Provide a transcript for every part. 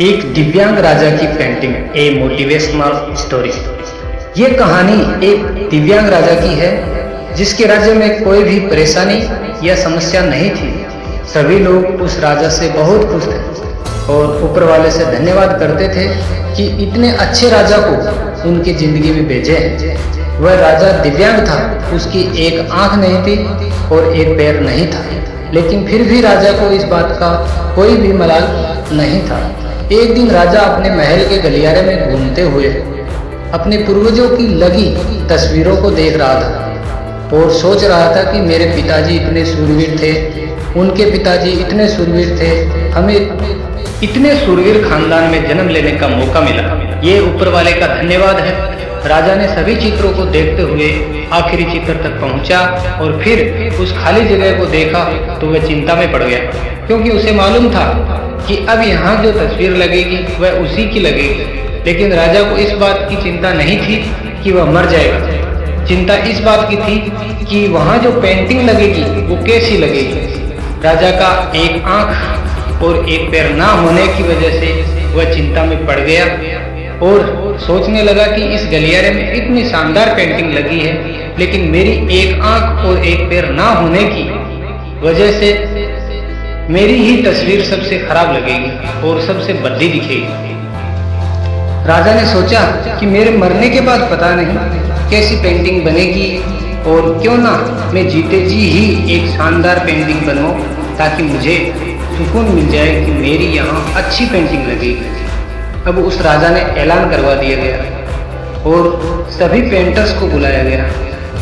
एक दिव्यांग राजा की पेंटिंग ए मोटिवेशनल स्टोरी ये कहानी एक दिव्यांग राजा की है, जिसके राज्य में कोई भी परेशानी या समस्या नहीं थी। सभी लोग उस राजा से बहुत खुश थे और ऊपर वाले से धन्यवाद करते थे कि इतने अच्छे राजा को उनकी ज़िंदगी में भेजे वह राजा दिव्यांग था, उसकी एक आँख नहीं थी और एक पैर नहीं था। लेकिन फिर भी राजा को इस बात का कोई भी मलाल नहीं था। एक दिन राजा अपने महल के गलियारे में घूमते हुए अपने पूर्वजों की लगी तस्वीरों को देख रहा था और सोच रहा था कि मेरे पिताजी इतने सूरवीर थे, उनके पिताजी इतने सूरवीर थे, हमें इतने सूरवीर खानदान में जन्म लेने का मौका मिला। ये ऊपर वाले का धन्यवाद है। राजा ने सभी चित्रों को देखते हुए आखिरी चित्र तक पहुँचा और फिर उस खाली जगह को देखा तो वह चिंता में पड़ गया, क्योंकि उसे मालूम था कि अब यहाँ जो तस्वीर लगेगी, वह उसी की लगेगी। लेकिन राजा को इस बात की चिंता नहीं थी कि वह मर जाएगा। चिंता इस बात की थी कि वहाँ जो पेंटिंग लगेगी, वो कैसी लगेगी? राजा का एक आँख और एक पैर ना होने की वजह से वह चिंता में पड़ गया और सोचने लगा कि इस गलियारे में इतनी शानदार पेंटिंग लगी है, लेकिन मेरी एक आँख और एक पैर ना होने की वजह से मेरी ही तस्वीर सबसे खराब लगेगी और सबसे बद्दी दिखेगी। राजा ने सोचा कि मेरे मरने के बाद पता नहीं कैसी पेंटिंग बनेगी और क्यों ना मैं जीते जी ही एक शानदार पेंटिंग बनवाऊं ताकि मुझे सुकून मिल जाए कि मेरी यहाँ अच्छी पेंटिंग लगेगी अब उस राजा ने ऐलान करवा दिया गया और सभी पेंटर्स को बुलाया गया।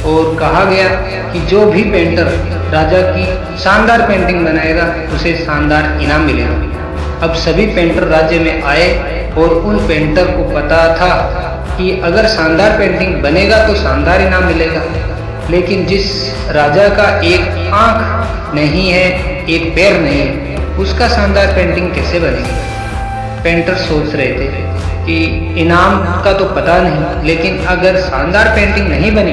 और कहा गया कि जो भी पेंटर राजा की शानदार पेंटिंग बनाएगा, उसे शानदार इनाम मिलेगा। अब सभी पेंटर राज्य में आए और उन पेंटर को पता था कि अगर शानदार पेंटिंग बनेगा तो शानदार इनाम मिलेगा। लेकिन जिस राजा का एक आँख नहीं है, एक पैर नहीं है, उसका शानदार पेंटिंग कैसे बनेगी? पेंटर सोच रहे थे कि इनाम का तो पता नहीं, लेकिन अगर शानदार पेंटिंग नहीं बनी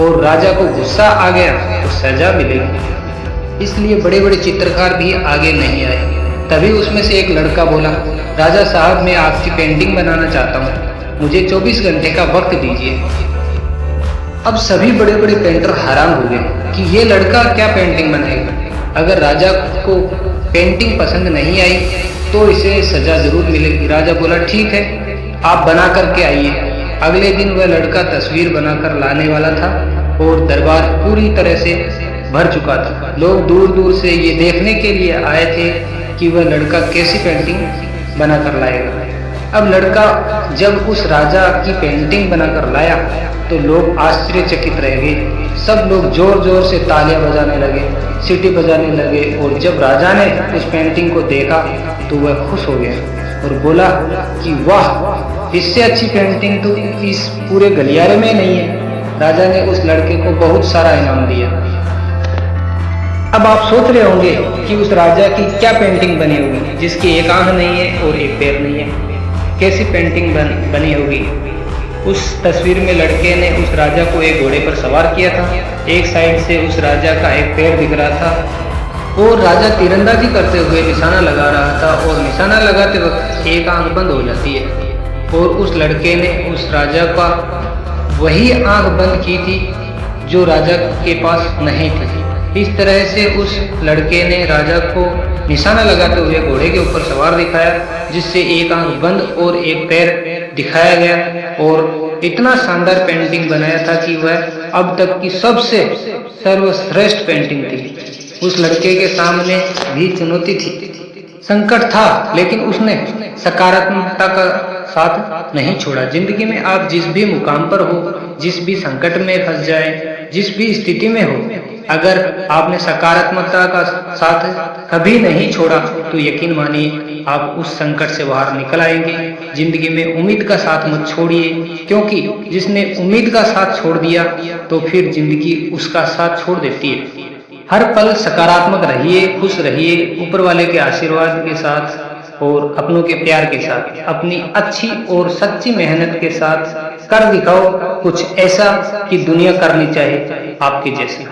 और राजा को गुस्सा आ गया तो सजा मिलेगी। इसलिए बड़े बड़े चित्रकार भी आगे नहीं आए। तभी उसमें से एक लड़का बोला, राजा साहब, मैं आपकी पेंटिंग बनाना चाहता हूँ। मुझे 24 घंटे का वक्त दीजिए। अब सभी बड़े बड़े पेंटर हैरान हो गए कि ये लड़का क्या पेंटिंग बनाएगा अगर राजा को पेंटिंग पसंद नहीं आई तो इसे सजा ज़रूर मिलेगी। राजा बोला, ठीक है, आप बना करके आइए। अगले दिन वह लड़का तस्वीर बनाकर लाने वाला था और दरबार पूरी तरह से भर चुका था। लोग दूर दूर से ये देखने के लिए आए थे कि वह लड़का कैसी पेंटिंग बनाकर लाएगा। अब लड़का जब उस राजा की पेंटिंग बनाकर लाया तो लोग आश्चर्यचकित रह गए। सब लोग ज़ोर ज़ोर से तालियाँ बजाने लगे, सीटी बजाने लगे और जब राजा ने उस पेंटिंग को देखा तो वह खुश हो गया और बोला कि, वाह इससे अच्छी पेंटिंग तो इस पूरे गलियारे में नहीं है। राजा ने उस लड़के को बहुत सारा इनाम दिया। अब आप सोच रहे होंगे कि उस राजा की क्या पेंटिंग बनी होगी जिसकी एक आँख नहीं है और एक पैर नहीं है। कैसी पेंटिंग बन, बनी होगी? उस तस्वीर में लड़के ने उस राजा को एक घोड़े पर सवार किया था। एक साइड से उस राजा का एक पैर दिख रहा था और राजा तीरंदाजी करते हुए निशाना लगा रहा था और निशाना लगाते वक्त एक आँख बंद हो जाती है। और उस लड़के ने उस राजा का वही आँख बंद की थी जो राजा के पास नहीं थी। इस तरह से उस लड़के ने राजा को निशाना लगाते हुए घोड़े के ऊपर सवार दिखाया, जिससे एक आँख बंद और एक पैर दिखाया गया और इतना शानदार पेंटिंग बनाया था कि वह अब तक की सबसे सर्वश्रेष्ठ पेंटिंग थी। उस लड़के के सामने भी चुनौती थी। संकट था, लेकिन उसने सकारात्मकता का साथ नहीं छोड़ा। ज़िंदगी में आप जिस भी मुकाम पर हो, जिस भी संकट में फंस जाए, जिस भी स्थिति में हो, अगर आपने सकारात्मकता का साथ कभी नहीं छोड़ा तो यकीन मानिए, आप उस संकट से बाहर निकल आएँगे। ज़िंदगी में उम्मीद का साथ मत छोड़िए, क्योंकि जिसने उम्मीद का साथ छोड़ दिया तो फिर ज़िंदगी उसका साथ छोड़ देती है। हर पल सकारात्मक रहिए, खुश रहिए, ऊपर वाले के आशीर्वाद के साथ और अपनों के प्यार के साथ, अपनी अच्छी और सच्ची मेहनत के साथ कर दिखाओ कुछ ऐसा कि दुनिया करनी चाहे आपके जैसे।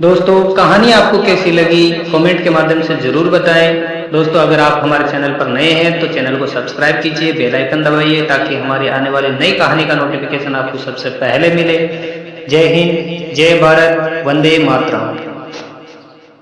दोस्तों, कहानी आपको कैसी लगी, कमेंट के माध्यम से ज़रूर बताएँ। दोस्तों, अगर आप हमारे चैनल पर नए हैं तो चैनल को सब्सक्राइब कीजिए, बेल आइकन दबाइए, ताकि हमारी आने वाली नई कहानी का नोटिफिकेशन आपको सबसे पहले मिले। जय हिंद, जय भारत, वंदे मातरम।